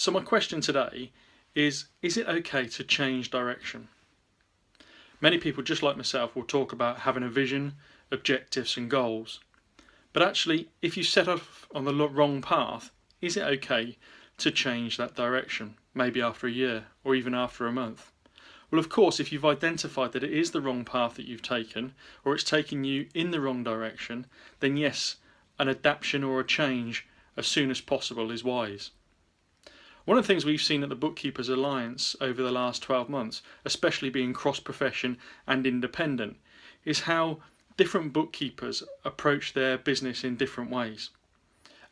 So my question today is, is it okay to change direction? Many people, just like myself, will talk about having a vision, objectives and goals. But actually, if you set off on the wrong path, is it okay to change that direction, maybe after a year or even after a month? Well, of course, if you've identified that it is the wrong path that you've taken, or it's taking you in the wrong direction, then yes, an adaptation or a change as soon as possible is wise. One of the things we've seen at the Bookkeepers Alliance over the last 12 months, especially being cross-profession and independent, is how different bookkeepers approach their business in different ways.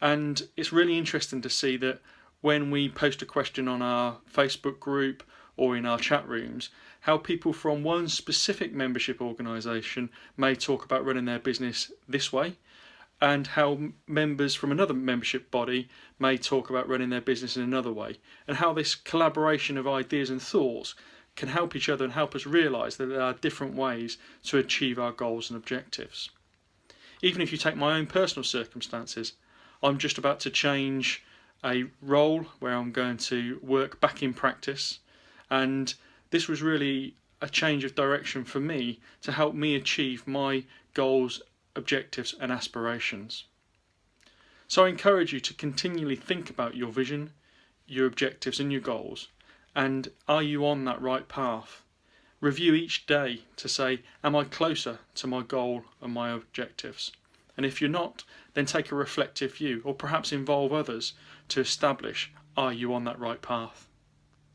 And it's really interesting to see that when we post a question on our Facebook group or in our chat rooms, how people from one specific membership organisation may talk about running their business this way and how members from another membership body may talk about running their business in another way and how this collaboration of ideas and thoughts can help each other and help us realise that there are different ways to achieve our goals and objectives. Even if you take my own personal circumstances, I'm just about to change a role where I'm going to work back in practice and this was really a change of direction for me to help me achieve my goals objectives and aspirations. So I encourage you to continually think about your vision, your objectives and your goals and are you on that right path? Review each day to say, am I closer to my goal and my objectives? And if you're not, then take a reflective view or perhaps involve others to establish, are you on that right path?